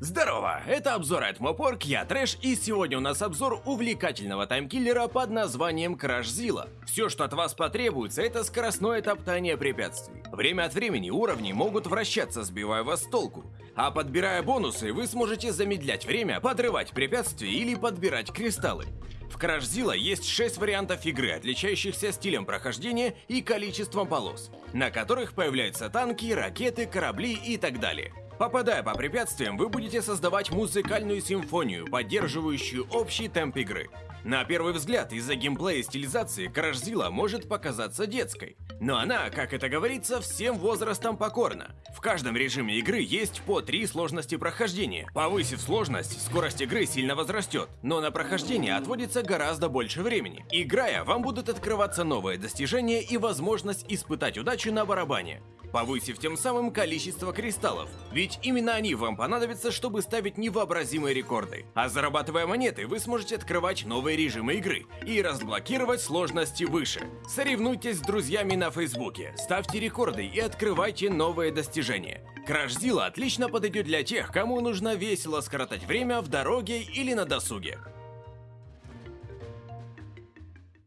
Здорово, это обзор от Мопорк, я Трэш, и сегодня у нас обзор увлекательного таймкиллера под названием Zilla. Все, что от вас потребуется, это скоростное топтание препятствий. Время от времени уровни могут вращаться, сбивая вас с толку, а подбирая бонусы, вы сможете замедлять время, подрывать препятствия или подбирать кристаллы. В Zilla есть 6 вариантов игры, отличающихся стилем прохождения и количеством полос, на которых появляются танки, ракеты, корабли и так далее. Попадая по препятствиям, вы будете создавать музыкальную симфонию, поддерживающую общий темп игры. На первый взгляд, из-за геймплея и стилизации Крашзила может показаться детской. Но она, как это говорится, всем возрастом покорна. В каждом режиме игры есть по три сложности прохождения. Повысив сложность, скорость игры сильно возрастет, но на прохождение отводится гораздо больше времени. Играя, вам будут открываться новые достижения и возможность испытать удачу на барабане повысив тем самым количество кристаллов, ведь именно они вам понадобятся, чтобы ставить невообразимые рекорды. А зарабатывая монеты, вы сможете открывать новые режимы игры и разблокировать сложности выше. Соревнуйтесь с друзьями на фейсбуке, ставьте рекорды и открывайте новые достижения. Краш отлично подойдет для тех, кому нужно весело скоротать время в дороге или на досуге.